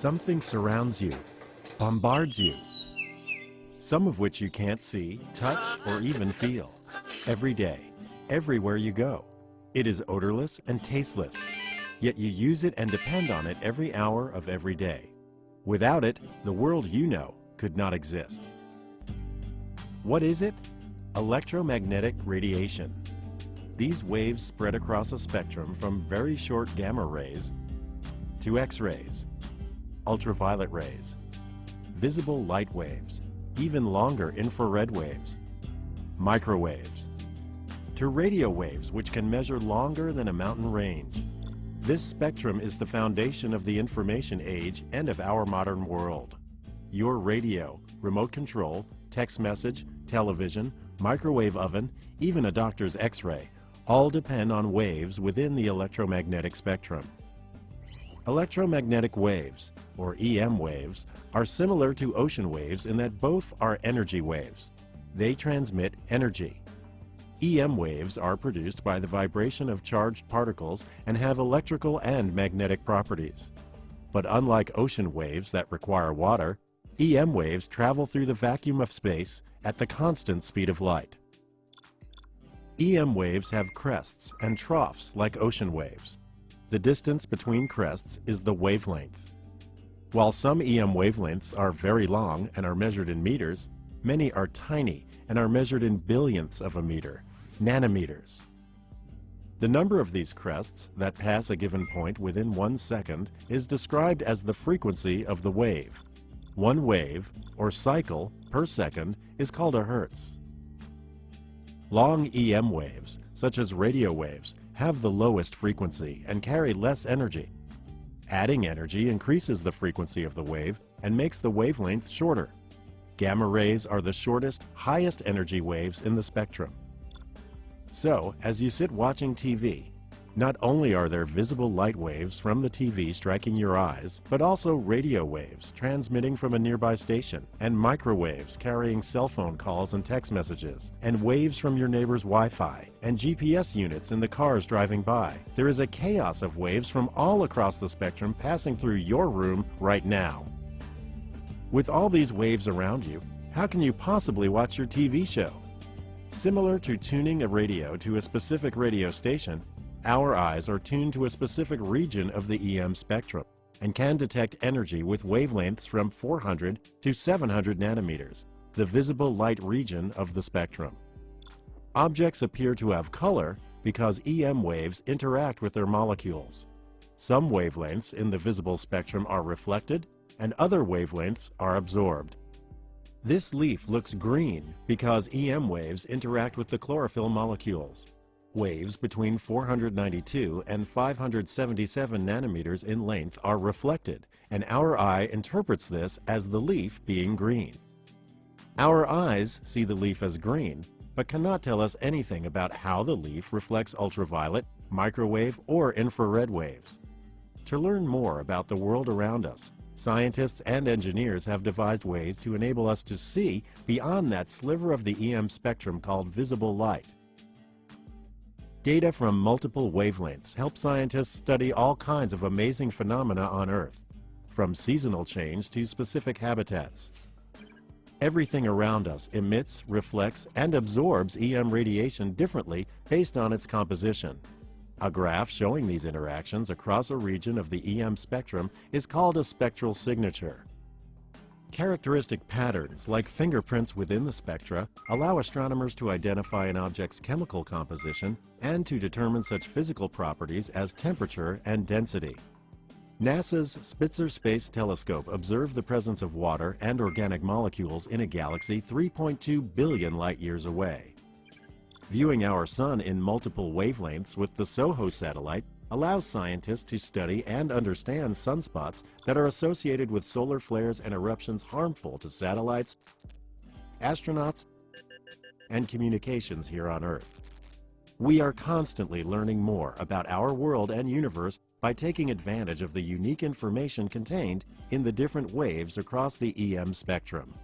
Something surrounds you, bombards you, some of which you can't see, touch, or even feel. Every day, everywhere you go. It is odorless and tasteless, yet you use it and depend on it every hour of every day. Without it, the world you know could not exist. What is it? Electromagnetic radiation. These waves spread across a spectrum from very short gamma rays to X-rays, ultraviolet rays, visible light waves, even longer infrared waves, microwaves, to radio waves which can measure longer than a mountain range. This spectrum is the foundation of the information age and of our modern world. Your radio, remote control, text message, television, microwave oven, even a doctor's x-ray, all depend on waves within the electromagnetic spectrum. Electromagnetic waves, or EM waves, are similar to ocean waves in that both are energy waves. They transmit energy. EM waves are produced by the vibration of charged particles and have electrical and magnetic properties. But unlike ocean waves that require water, EM waves travel through the vacuum of space at the constant speed of light. EM waves have crests and troughs like ocean waves. The distance between crests is the wavelength. While some EM wavelengths are very long and are measured in meters, many are tiny and are measured in billionths of a meter, nanometers. The number of these crests that pass a given point within one second is described as the frequency of the wave. One wave, or cycle, per second is called a hertz. Long EM waves, such as radio waves, have the lowest frequency and carry less energy. Adding energy increases the frequency of the wave and makes the wavelength shorter. Gamma rays are the shortest, highest energy waves in the spectrum. So, as you sit watching TV, not only are there visible light waves from the TV striking your eyes, but also radio waves transmitting from a nearby station, and microwaves carrying cell phone calls and text messages, and waves from your neighbor's Wi-Fi, and GPS units in the cars driving by. There is a chaos of waves from all across the spectrum passing through your room right now. With all these waves around you, how can you possibly watch your TV show? Similar to tuning a radio to a specific radio station, our eyes are tuned to a specific region of the EM spectrum and can detect energy with wavelengths from 400 to 700 nanometers, the visible light region of the spectrum. Objects appear to have color because EM waves interact with their molecules. Some wavelengths in the visible spectrum are reflected and other wavelengths are absorbed. This leaf looks green because EM waves interact with the chlorophyll molecules. Waves between 492 and 577 nanometers in length are reflected, and our eye interprets this as the leaf being green. Our eyes see the leaf as green, but cannot tell us anything about how the leaf reflects ultraviolet, microwave, or infrared waves. To learn more about the world around us, scientists and engineers have devised ways to enable us to see beyond that sliver of the EM spectrum called visible light. Data from multiple wavelengths help scientists study all kinds of amazing phenomena on Earth, from seasonal change to specific habitats. Everything around us emits, reflects, and absorbs EM radiation differently based on its composition. A graph showing these interactions across a region of the EM spectrum is called a spectral signature. Characteristic patterns, like fingerprints within the spectra, allow astronomers to identify an object's chemical composition and to determine such physical properties as temperature and density. NASA's Spitzer Space Telescope observed the presence of water and organic molecules in a galaxy 3.2 billion light-years away. Viewing our Sun in multiple wavelengths with the SOHO satellite allows scientists to study and understand sunspots that are associated with solar flares and eruptions harmful to satellites, astronauts, and communications here on Earth. We are constantly learning more about our world and universe by taking advantage of the unique information contained in the different waves across the EM spectrum.